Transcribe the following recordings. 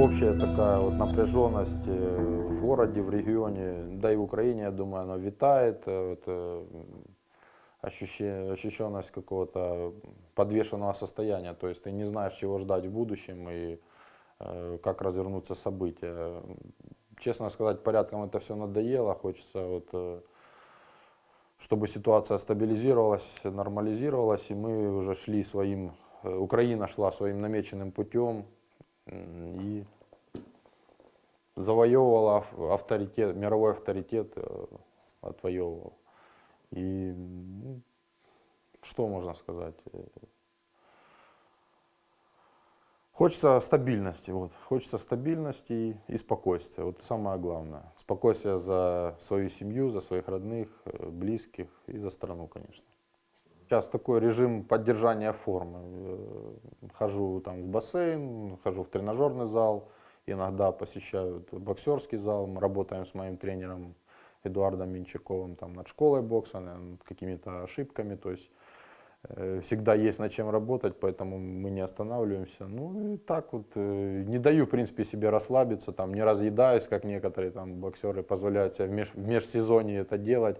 общая такая вот напряженность э, в городе, в регионе, да и в Украине, я думаю, она витает. э, Это м, ощущение, ощущенность какого-то подвешенного состояния. То есть ты не знаешь, чего ждать в будущем и э, как развернутся события. Честно сказать, порядком это все надоело. Хочется вот э, чтобы ситуация стабилизировалась, нормализировалась, и мы уже шли своим, э, Украина шла своим намеченным путем и завоевывала ав- авторитет, мировой авторитет э, отвоевывала. И ну, что можно сказать? Э, Хочется стабильности, вот. Хочется стабильности и, и спокойствия. Вот самое главное. Спокойствие за свою семью, за своих родных, э, близких и за страну, конечно. Сейчас такой режим поддержания формы. Э, Хожу там в бассейн, хожу в тренажерный зал, иногда посещаю боксерский зал. Мы работаем с моим тренером Эдуардом Минчаковым там, над школой бокса, над какими-то ошибками. То есть Э, всегда есть над чем работать, поэтому мы не останавливаемся. Ну и так вот, э, не даю, в принципе, себе расслабиться, там, не разъедаюсь, как некоторые там боксеры позволяют себе в, меж- в межсезонье это делать,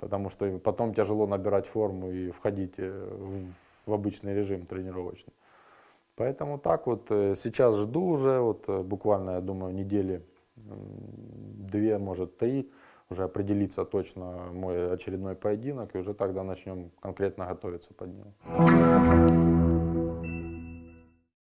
потому что потом тяжело набирать форму и входить э, в, обычный режим тренировочный. Поэтому так вот, э, сейчас жду уже, вот э, буквально, я думаю, недели две, может, три, уже определиться точно мой очередной поединок, и уже тогда начнем конкретно готовиться под него.